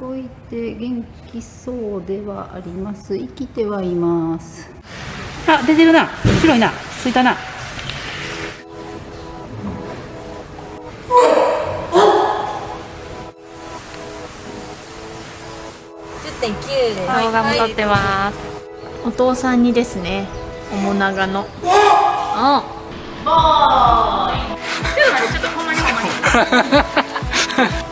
動いて元気そうではあります。生きてはいます。あ出てるな。白いな。ついたな。10.9で動画も撮ってます。お父さんにですね。面長の。あボーイ。ちょっと待ってちょっとほんまにほんまに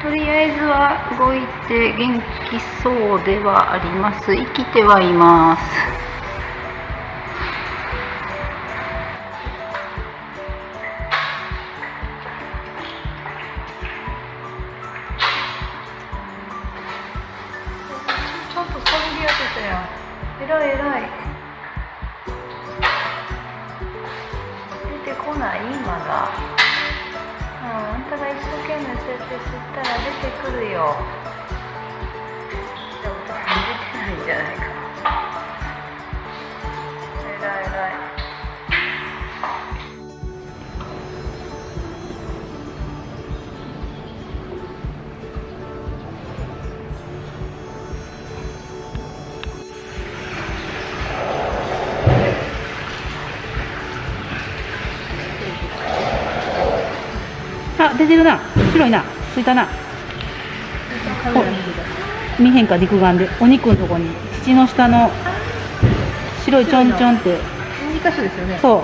とりあえずは動いて元気そうではあります。生きてはいます。じゃないか。えらいえらい。あ出てるな。白いな。ついたな見へんか肉眼で。お肉のとこに。土の下の白いちょんちょんって。2箇所ですよね。そう。い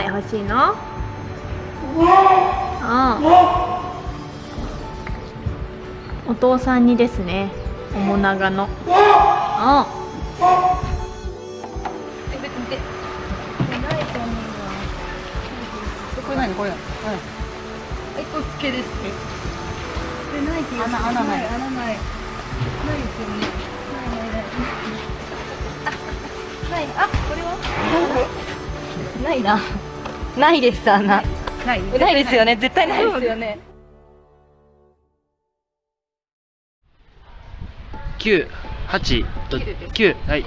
欲しいの？うん。お父さんにですね面長の。うん。これ何これ？うんえこっけです。これない気がする穴穴ない。穴ない。ないですよね。ないないない。ない。あこれは？ないな。ないです穴な。い？ないですよね。絶対ないですよね。九八と九はい。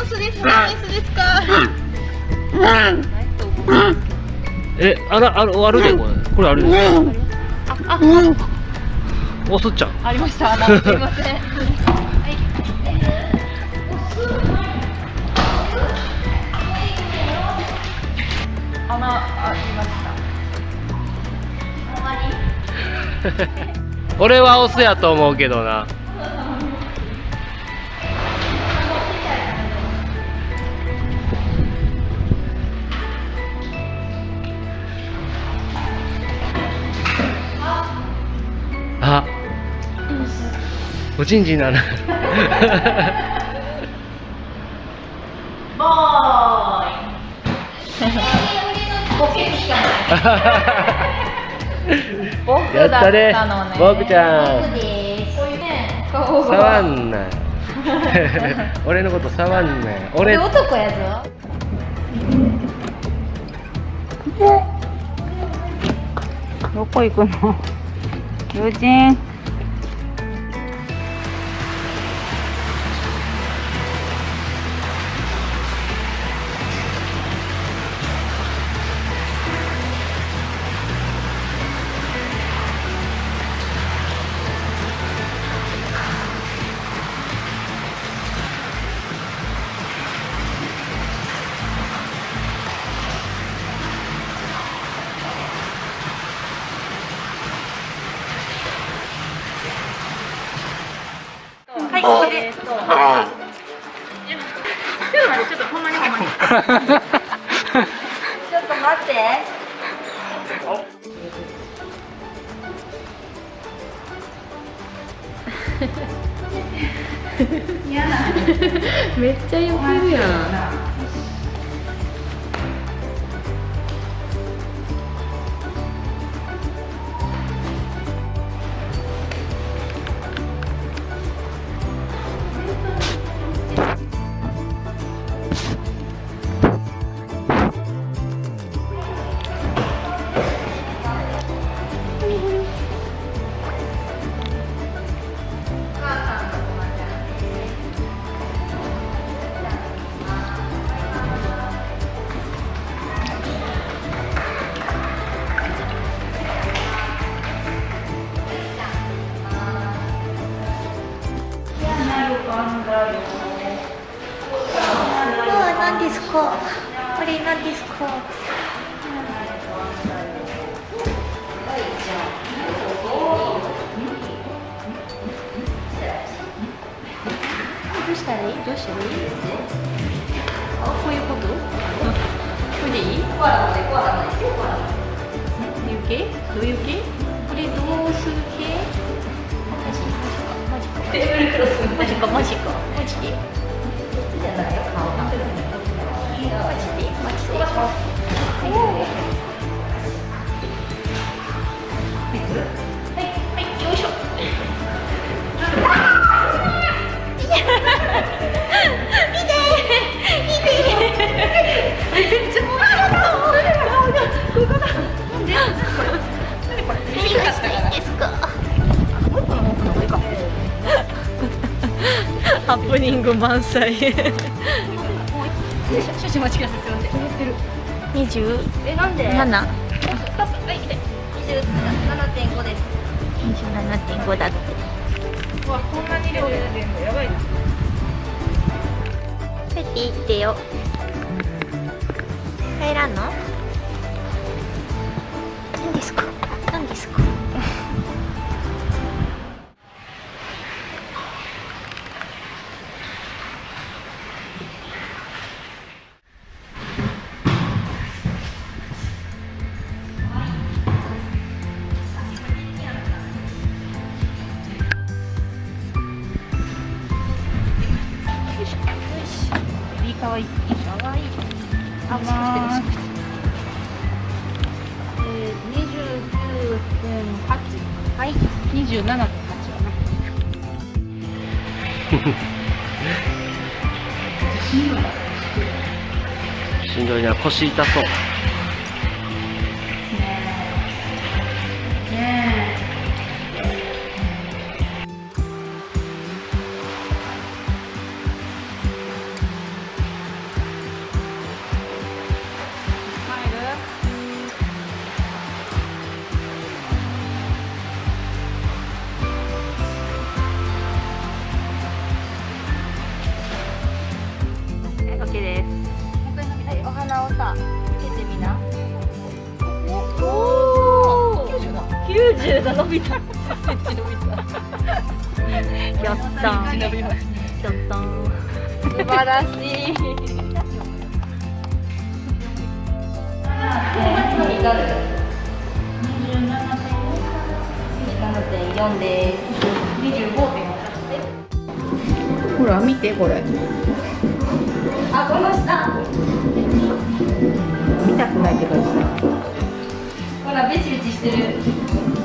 オスですか？メスですか？え、あら、ある、あるで、これ、これあるで。おすっちゃんありました。すみません。穴ありました。俺はオスやと思うけどなおちんちんなるボーイ。やったね。僕ちゃん。ですこういうね、顔触が。んな。俺のこと触んな俺。男やぞ。どこ行くの？友人はい、これです。ちょっと待って、ちょっとほんまにほんまに。ちょっと待って嫌めっちゃよくるやん。何ですかどうしたらいいどうしたらいいあこういうことハプニング満載。少々お待ちくださいすいません二十？えなんで？七。はい二十七点五です二十七点五だって。わこんなに量出てんのやばいな帰っていってよ。帰らんの？しんどいな。腰痛そう。1が伸びた伸びたやったやった素晴らしい27.4ほら見てこれあ、この下見たくないって感じほらベチベチしてる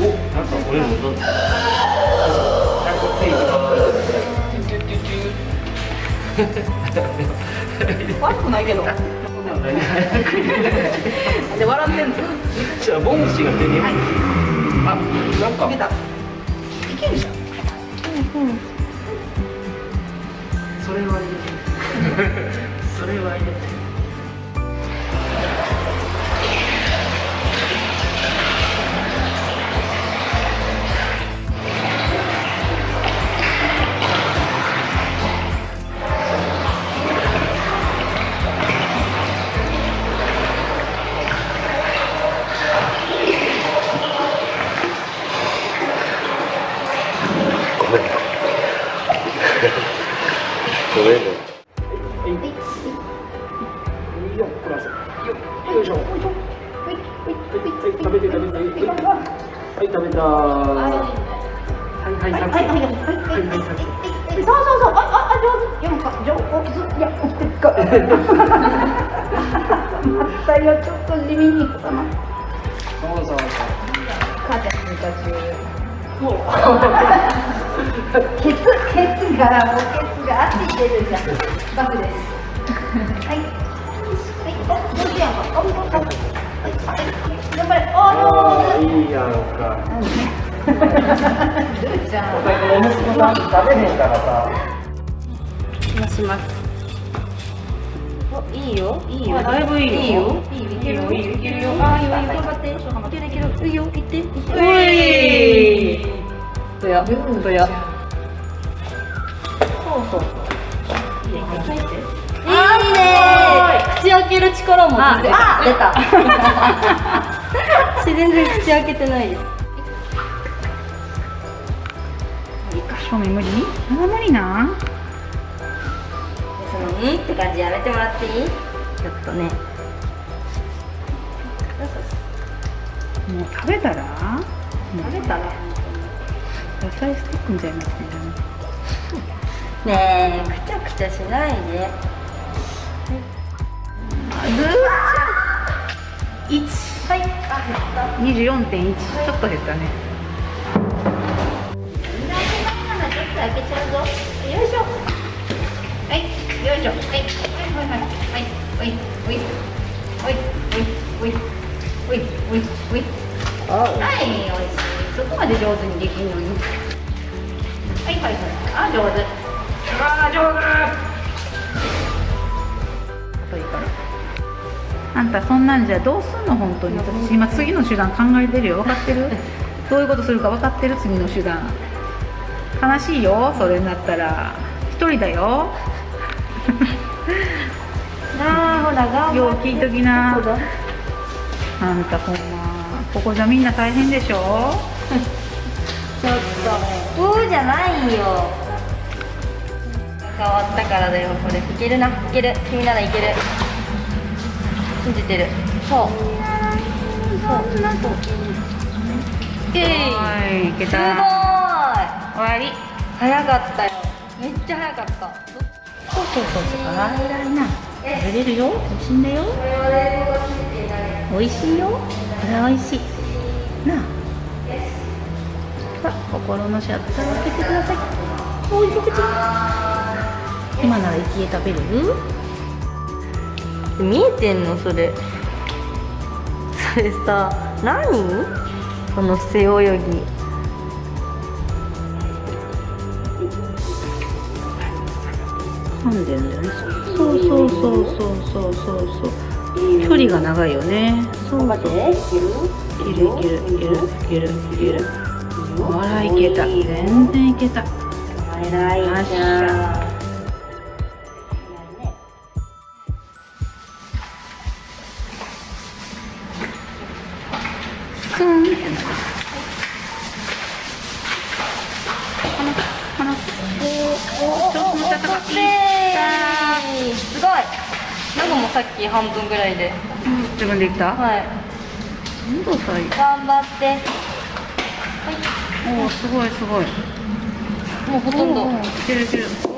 おなんかこれもなんか悪くないけど。で笑ってんの。じゃあボンシが手に、はい、あなん。か。いけるじゃん。うん。それはいれて。それはいれ。よっこらせよよいしょはい食べて食べてはい食べたはいはいはいはいはいはいそうそうそうあああ上手よか上手いやってかまたよちょっと地味にそうそうそう母ちゃんにたちケツケツがもうケツがあっていてるじゃんバクですあおーいいやんかルーちゃんお息子さん食べへんからさ出しますおいいよ。いいよ。だいぶいいよ。いいよ。いいよ。いけるよ。いけるよ。あいいよ。いいよ。頑張っていけるいいよ。行って行ってういどやどやそうそういいね口開ける力も全然あ 出た。私全然口開けてないです。正面無理？あ無理なそのうんって感じやめてもらっていい？ちょっとね。もう食べたら？食べたら？野菜スティックみたいになってるねえくちゃくちゃしないで1はい。あ減った。24.1ちょっと減ったね。ちょっと開けちゃうぞ。よいしょ。はい。よいしょ。はい。はいはいはい。はい。はいはいはい。はい。はい。はい。はい。はい。おい。しい。そこまで上手にできるのにはい。はい。はい。あ上手あ上い。い。からあんたそんなんじゃどうすんの本当に。私今次の手段考えてるよ。分かってる？どういうことするか分かってる次の手段。悲しいよ。それになったら。一人だよ。手なあほら頑よう聞いときな。あんたほんま。ここじゃみんな大変でしょ？ちょっと。うーじゃないよ。変わったからだよ。これいけるな。いける。君ならいける信じてる。そう。そんなとえいはいいけすごい。た終わり。早かったよ。めっちゃ早かった。そうそうそう。そうあら偉いな。食べれるよ。美味しいんだよ。美味しいよ。これは美味しい。なあ。心のシャッターを開けてください。おい口今なら生き食べれる？見えてんのそれ。それさ何？ここの背泳ぎ。噛んでるんだよねそうそうそうそうそうそうそう。距離が長いよね。そうそういけるいけるいけるいける。いけるあらいけた。全然いけた。偉いよっしゃ。ス分ぐらいで。自分できた？はい。本当さい頑張って。おおすごいすごい。もうほとんど。いけるいける。お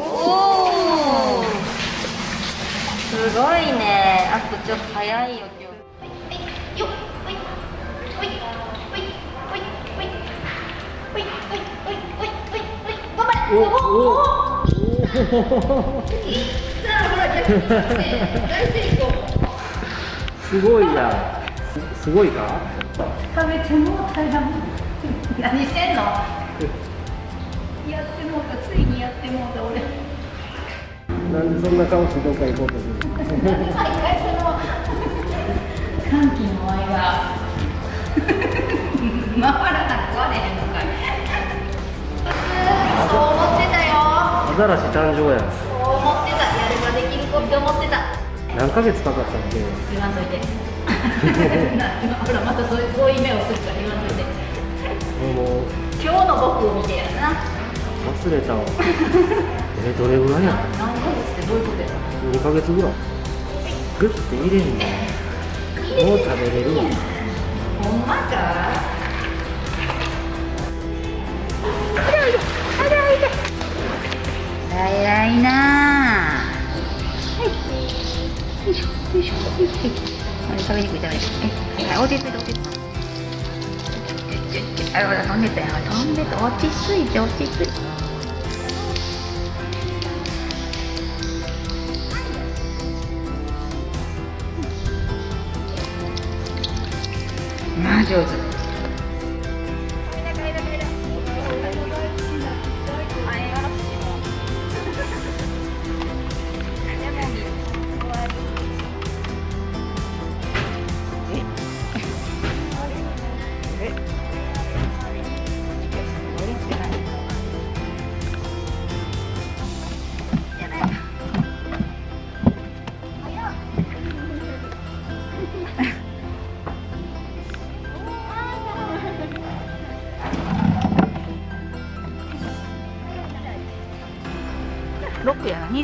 おすごいね。あとちょっと早いよ今日すごいやすすごいか？食べてもうたやん何してんの？やってもうた。ついにやってもうた俺。なんでそんな顔してどっか行こうとする歓喜の？愛 が回らな壊れへんのかい。そう思ってたよ。アザラシ誕生や。そう思ってた。やればできる子って思ってた何ヶ月かかったっけ言わんといて。ほらまたそういうこういう目をするから言わんといて。もう今日の僕を見てやな。忘れたわ。えどれぐらいや？何ヶ月ってどういうことや？2ヶ月ぐらい。グッて入れんねもう食べれるわ。ほんまか？偉いなはい食べにくい食べにくいはい落ち着いて落ち着いてあほら飛んでたよ飛んでた落ち着いて落ち着いてまあ上手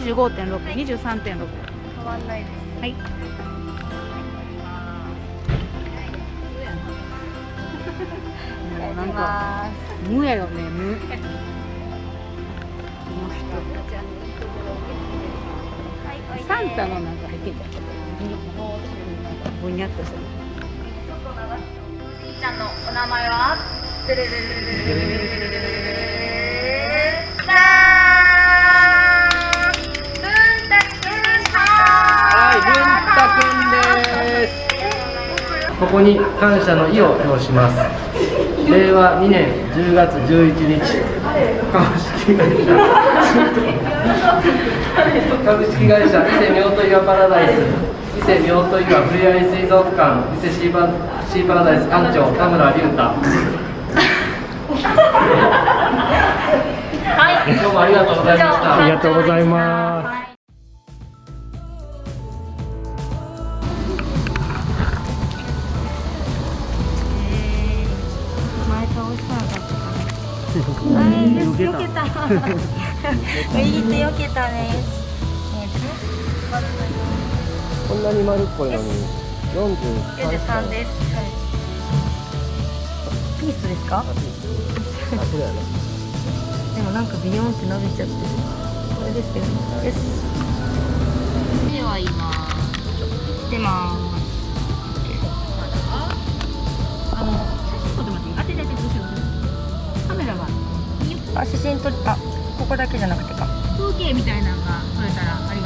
6やな25.6、23.6変わんないですはい。もうなんか無やよね無。この人。サンタのなんか入ってたぼにゃっとしてる。ちゃんのお名前は？はい、ルンタくんです。ここに感謝の意を表します。令和2年10月11日、株式会社株式会社伊勢妙と岩パラダイス、伊勢妙と岩ふれあい水族館、伊勢シーパシーパラダイス館長田村隆太。はい、今日もありがとうございました。ありがとうございます。よけた右手よけた。ねこんなに丸っこいのに。43 43です。はい。ピースですかあ、そうやね。でもなんかビヨンって伸びちゃってるこれですよね。ですでは今でまーす。あのあ写真撮りあここだけじゃなくてか。風景みたいなのが撮れたらありがたい。